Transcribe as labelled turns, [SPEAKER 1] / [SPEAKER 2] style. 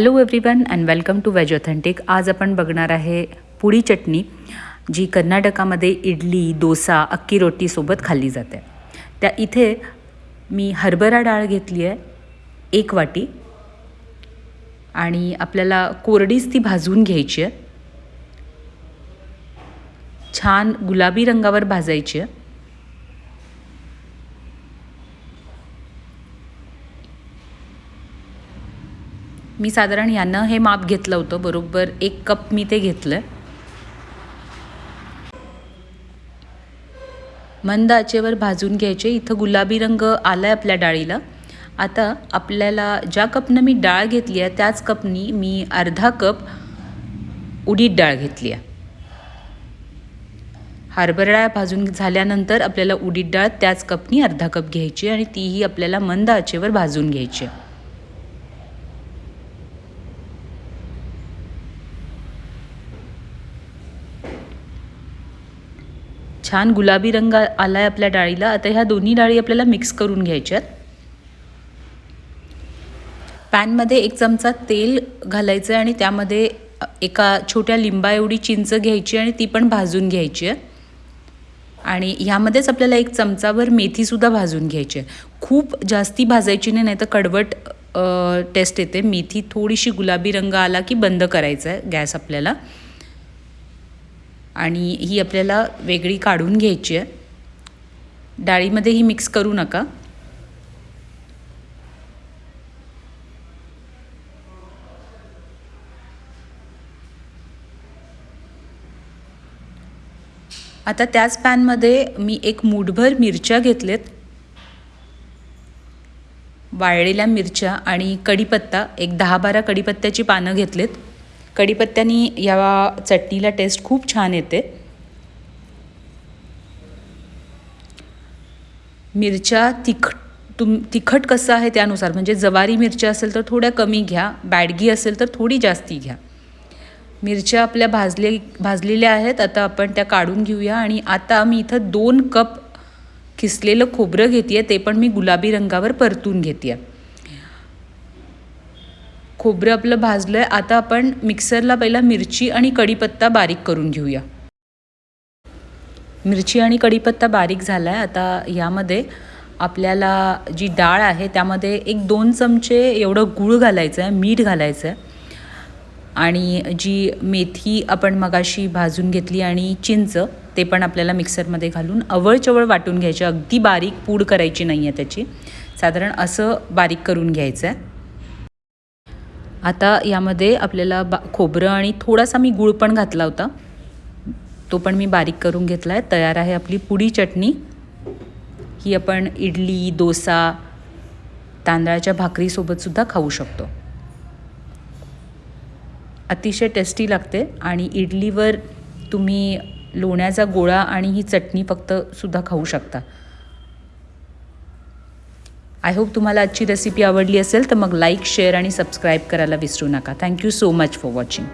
[SPEAKER 1] Hello everyone and welcome to veg authentic आज आपण बघणार आहे पुडी चटणी जी कर्नाटकामध्ये इडली डोसा अक्की रोटीसोबत खाल्ली जाते. त्या इथे मी हरभरा डाळ घेतली आहे एक वाटी. आणि आपल्याला कोरडीच ती भाजून घ्यायची आहे. छान गुलाबी रंगावर भाजायची आहे. मी साधारण यानं हे माप घेतलं होतं बरोबर एक कप मी ते घेतलं मंद आचेवर भाजून घ्यायचे इथं गुलाबी रंग आला आहे आपल्या डाळीला. आता आपल्याला ज्या कपनं मी डाळ घेतली आहे त्याच कपनी मी अर्धा कप उडीद डाळ घेतली आहे. हरभरा डाळ भाजून झाल्यानंतर आपल्याला उडीद डाळ त्याच कपनी अर्धा कप घ्यायची आणि तीही आपल्याला मंद आचेवर भाजून घ्यायची छान गुलाबी रंग आला आहे आपल्या डाळीला. आता ह्या दोन्ही डाळी आपल्याला मिक्स करून घ्यायच्यात पॅनमध्ये एक चमचा तेल घालायचं आहे आणि त्यामध्ये एका छोट्या लिंबा एवढी चिंच घ्यायची आणि ती पण भाजून घ्यायची आहे. आणि ह्यामध्येच आपल्याला एक चमचाभर मेथीसुद्धा भाजून घ्यायची आहे. खूप जास्ती भाजायची नाही नाही तर कडवट टेस्ट येते. मेथी थोडीशी गुलाबी रंग आला की बंद करायचा आहे गॅस आपल्याला. आणि ही आपल्याला वेगळी काढून घ्यायची आहे. डाळीमध्ये ही मिक्स करू नका. आता त्याच पॅनमध्ये मी एक मूठभर मिरच्या घेतलेत. वाळलेल्या मिरच्या आणि कढीपत्ता एक दहा बारा कढीपत्त्याची पानं घेतलेत. कढीपत्त्यानी या चटणीला टेस्ट खूप छान येते. मिरच्या तिख तुम तिखट कसं आहे त्यानुसार म्हणजे जवारी मिरच्या असेल तर थोड्या कमी घ्या बॅडगी असेल तर थोडी जास्ती घ्या. मिरच्या आपल्या भाजले भाजलेल्या आहेत आता आपण त्या काढून घेऊया आणि आता मी इथं दोन कप खिसलेलं खोबरं घेते आहे ते पण मी गुलाबी रंगावर परतून घेते आहे खोबरं आपलं भाजलं आहे आता आपण मिक्सरला पहिला मिरची आणि कढीपत्ता बारीक करून घेऊया. मिरची आणि कढीपत्ता बारीक झाला आहे आता यामध्ये आपल्याला जी डाळ आहे त्यामध्ये एक दोन चमचे एवढं गूळ घालायचं आहे मीठ घालायचं आहे आणि जी मेथी आपण मगाशी भाजून घेतली आणि चिंच ते पण आपल्याला मिक्सरमध्ये घालून अवळचवळ वाटून घ्यायचे. अगदी बारीक पूड करायची नाही आहे त्याची. साधारण असं बारीक करून घ्यायचं आहे आता यामध्ये आपल्याला बा खोबरं आणि थोडासा मी गूळ पण घातला होता. तो पण मी बारीक करून घेतला आहे. तयार आहे आपली पुडी चटणी. ही आपण इडली डोसा तांदळाच्या भाकरीसोबतसुद्धा खाऊ शकतो. अतिशय टेस्टी लागते आणि इडलीवर तुम्ही लोण्याचा गोळा आणि ही चटणी फक्त सुद्धा खाऊ शकता. आय होप तुम्हाला आजची रेसिपी आवडली असेल तर मग लाईक शेअर आणि सबस्क्राईब करायला विसरू नका. Thank you so much for watching